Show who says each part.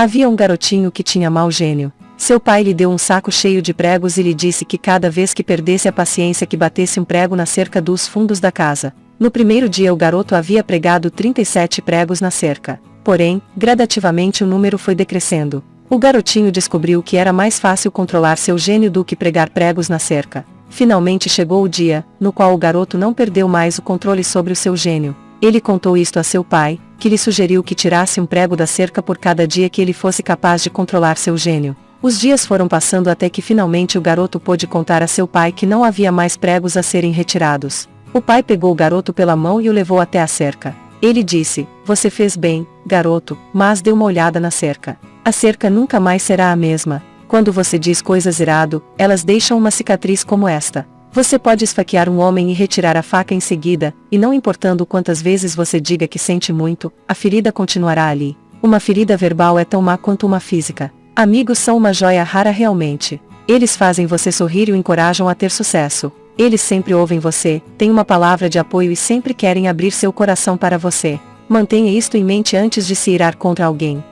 Speaker 1: Havia um garotinho que tinha mau gênio. Seu pai lhe deu um saco cheio de pregos e lhe disse que cada vez que perdesse a paciência que batesse um prego na cerca dos fundos da casa. No primeiro dia o garoto havia pregado 37 pregos na cerca. Porém, gradativamente o número foi decrescendo. O garotinho descobriu que era mais fácil controlar seu gênio do que pregar pregos na cerca. Finalmente chegou o dia, no qual o garoto não perdeu mais o controle sobre o seu gênio. Ele contou isto a seu pai, que lhe sugeriu que tirasse um prego da cerca por cada dia que ele fosse capaz de controlar seu gênio. Os dias foram passando até que finalmente o garoto pôde contar a seu pai que não havia mais pregos a serem retirados. O pai pegou o garoto pela mão e o levou até a cerca. Ele disse: Você fez bem, garoto, mas dê uma olhada na cerca. A cerca nunca mais será a mesma. Quando você diz coisas irado, elas deixam uma cicatriz como esta. Você pode esfaquear um homem e retirar a faca em seguida, e não importando quantas vezes você diga que sente muito, a ferida continuará ali. Uma ferida verbal é tão má quanto uma física. Amigos são uma joia rara realmente. Eles fazem você sorrir e o encorajam a ter sucesso. Eles sempre ouvem você, têm uma palavra de apoio e sempre querem abrir seu coração para você. Mantenha isto em mente antes de se irar contra alguém.